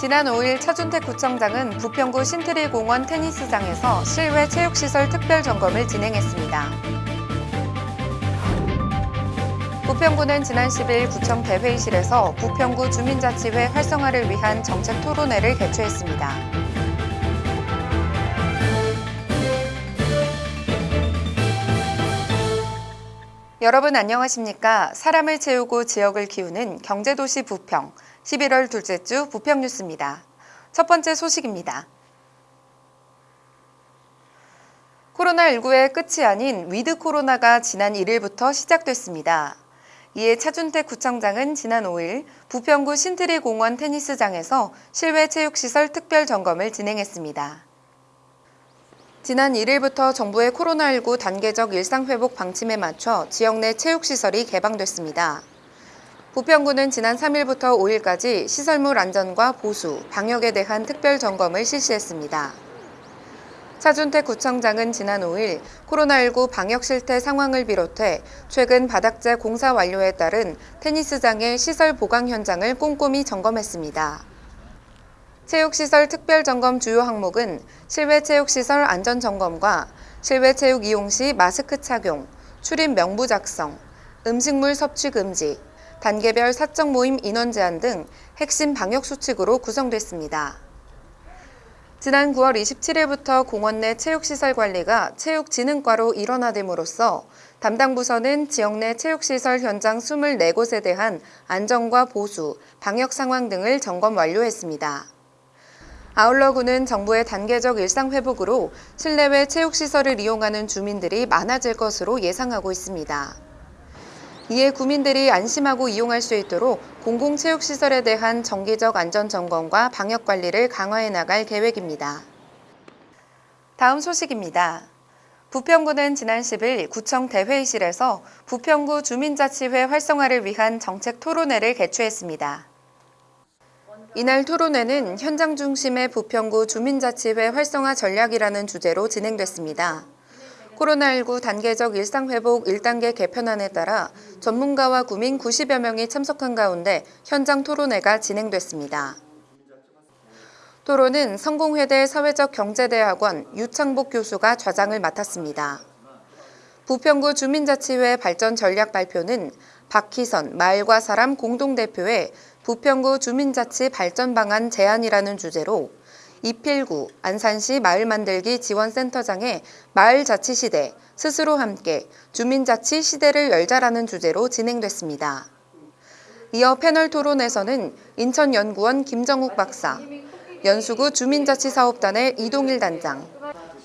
지난 5일 차준택 구청장은 부평구 신트리 공원 테니스장에서 실외 체육시설 특별 점검을 진행했습니다. 부평구는 지난 10일 구청 대회의실에서 부평구 주민자치회 활성화를 위한 정책 토론회를 개최했습니다. 여러분 안녕하십니까? 사람을 채우고 지역을 키우는 경제도시 부평 11월 둘째 주 부평 뉴스입니다. 첫 번째 소식입니다. 코로나19의 끝이 아닌 위드 코로나가 지난 1일부터 시작됐습니다. 이에 차준택 구청장은 지난 5일 부평구 신트리 공원 테니스장에서 실외 체육시설 특별 점검을 진행했습니다. 지난 1일부터 정부의 코로나19 단계적 일상회복 방침에 맞춰 지역 내 체육시설이 개방됐습니다. 부평구는 지난 3일부터 5일까지 시설물 안전과 보수, 방역에 대한 특별 점검을 실시했습니다. 차준택 구청장은 지난 5일 코로나19 방역 실태 상황을 비롯해 최근 바닥재 공사 완료에 따른 테니스장의 시설 보강 현장을 꼼꼼히 점검했습니다. 체육시설 특별점검 주요 항목은 실외 체육시설 안전점검과 실외 체육 이용 시 마스크 착용, 출입 명부 작성, 음식물 섭취 금지, 단계별 사적 모임 인원 제한 등 핵심 방역 수칙으로 구성됐습니다. 지난 9월 27일부터 공원 내 체육시설 관리가 체육진흥과로 일원화됨으로써 담당 부서는 지역 내 체육시설 현장 24곳에 대한 안전과 보수, 방역 상황 등을 점검 완료했습니다. 아울러 구는 정부의 단계적 일상 회복으로 실내외 체육시설을 이용하는 주민들이 많아질 것으로 예상하고 있습니다. 이에 구민들이 안심하고 이용할 수 있도록 공공체육시설에 대한 정기적 안전점검과 방역관리를 강화해 나갈 계획입니다. 다음 소식입니다. 부평구는 지난 10일 구청 대회의실에서 부평구 주민자치회 활성화를 위한 정책 토론회를 개최했습니다. 이날 토론회는 현장 중심의 부평구 주민자치회 활성화 전략이라는 주제로 진행됐습니다. 코로나19 단계적 일상회복 1단계 개편안에 따라 전문가와 구민 90여 명이 참석한 가운데 현장 토론회가 진행됐습니다. 토론은 성공회대 사회적 경제대학원 유창복 교수가 좌장을 맡았습니다. 부평구 주민자치회 발전 전략 발표는 박희선 마을과 사람 공동대표의 부평구 주민자치 발전 방안 제안이라는 주제로 이필구 안산시 마을 만들기 지원센터장의 마을자치 시대 스스로 함께 주민자치 시대를 열자라는 주제로 진행됐습니다. 이어 패널 토론에서는 인천연구원 김정욱 박사, 연수구 주민자치사업단의 이동일 단장,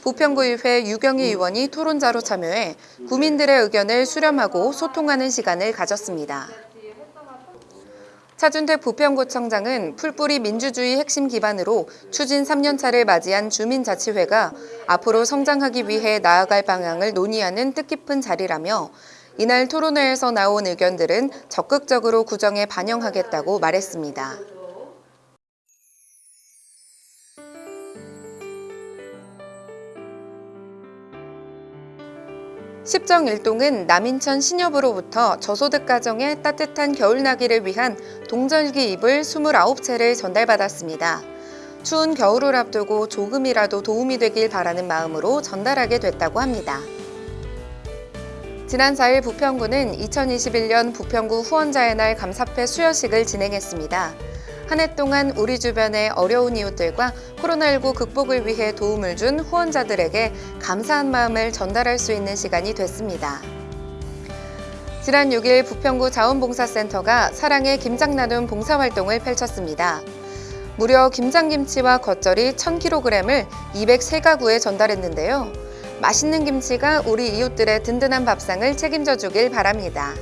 부평구의회 유경희 의원이 토론자로 참여해 구민들의 의견을 수렴하고 소통하는 시간을 가졌습니다. 차준택 부평구청장은 풀뿌리 민주주의 핵심 기반으로 추진 3년차를 맞이한 주민자치회가 앞으로 성장하기 위해 나아갈 방향을 논의하는 뜻깊은 자리라며 이날 토론회에서 나온 의견들은 적극적으로 구정에 반영하겠다고 말했습니다. 십정 일동은 남인천 신협으로부터 저소득 가정의 따뜻한 겨울나기를 위한 동절기 이불 29채를 전달받았습니다. 추운 겨울을 앞두고 조금이라도 도움이 되길 바라는 마음으로 전달하게 됐다고 합니다. 지난 4일 부평구는 2021년 부평구 후원자의 날 감사패 수여식을 진행했습니다. 한 해 동안 우리 주변의 어려운 이웃들과 코로나19 극복을 위해 도움을 준 후원자들에게 감사한 마음을 전달할 수 있는 시간이 됐습니다. 지난 6일 부평구 자원봉사센터가 사랑의 김장 나눔 봉사활동을 펼쳤습니다. 무려 김장김치와 겉절이 1000kg을 203가구에 전달했는데요. 맛있는 김치가 우리 이웃들의 든든한 밥상을 책임져 주길 바랍니다.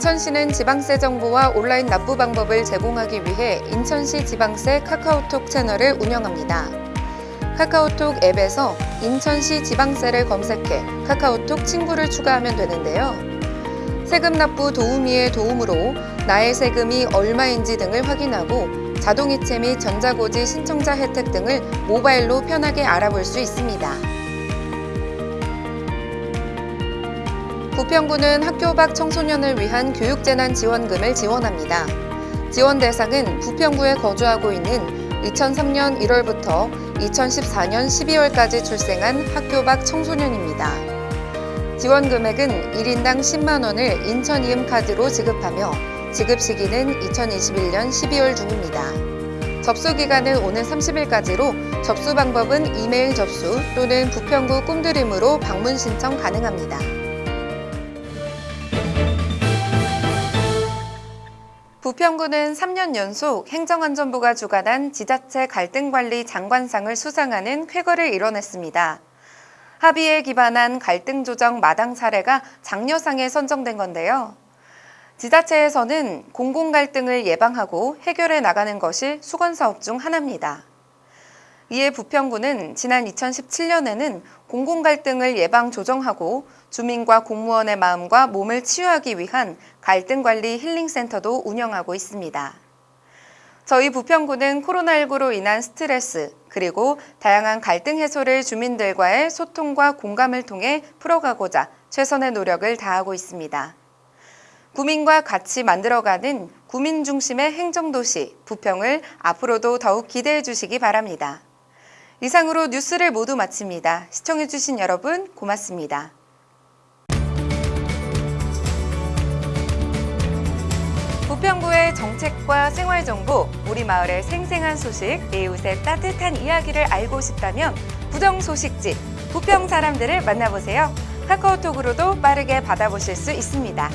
인천시는 지방세 정보와 온라인 납부 방법을 제공하기 위해 인천시 지방세 카카오톡 채널을 운영합니다. 카카오톡 앱에서 인천시 지방세를 검색해 카카오톡 친구를 추가하면 되는데요. 세금 납부 도우미의 도움으로 나의 세금이 얼마인지 등을 확인하고 자동이체 및 전자고지 신청자 혜택 등을 모바일로 편하게 알아볼 수 있습니다. 부평구는 학교 밖 청소년을 위한 교육재난 지원금을 지원합니다. 지원 대상은 부평구에 거주하고 있는 2003년 1월부터 2014년 12월까지 출생한 학교 밖 청소년입니다. 지원 금액은 1인당 10만 원을 인천 이음 카드로 지급하며 지급 시기는 2021년 12월 중입니다. 접수 기간은 오는 30일까지로 접수 방법은 이메일 접수 또는 부평구 꿈드림으로 방문 신청 가능합니다. 부평구는 3년 연속 행정안전부가 주관한 지자체 갈등관리 장관상을 수상하는 쾌거를 이뤄냈습니다. 합의에 기반한 갈등 조정 마당 사례가 장려상에 선정된 건데요. 지자체에서는 공공 갈등을 예방하고 해결해 나가는 것이 수건 사업 중 하나입니다. 이에 부평구는 지난 2017년에는 공공 갈등을 예방 조정하고 주민과 공무원의 마음과 몸을 치유하기 위한 갈등 관리 힐링 센터도 운영하고 있습니다. 저희 부평구는 코로나19로 인한 스트레스, 그리고 다양한 갈등 해소를 주민들과의 소통과 공감을 통해 풀어가고자 최선의 노력을 다하고 있습니다. 구민과 같이 만들어가는 구민 중심의 행정도시 부평을 앞으로도 더욱 기대해 주시기 바랍니다. 이상으로 뉴스를 모두 마칩니다. 시청해주신 여러분 고맙습니다. 부평구의 정책과 생활정보, 우리 마을의 생생한 소식, 이웃의 따뜻한 이야기를 알고 싶다면 부정 소식지, 부평 사람들을 만나보세요. 카카오톡으로도 빠르게 받아보실 수 있습니다.